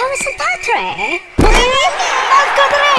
How is that, Patrick. I've got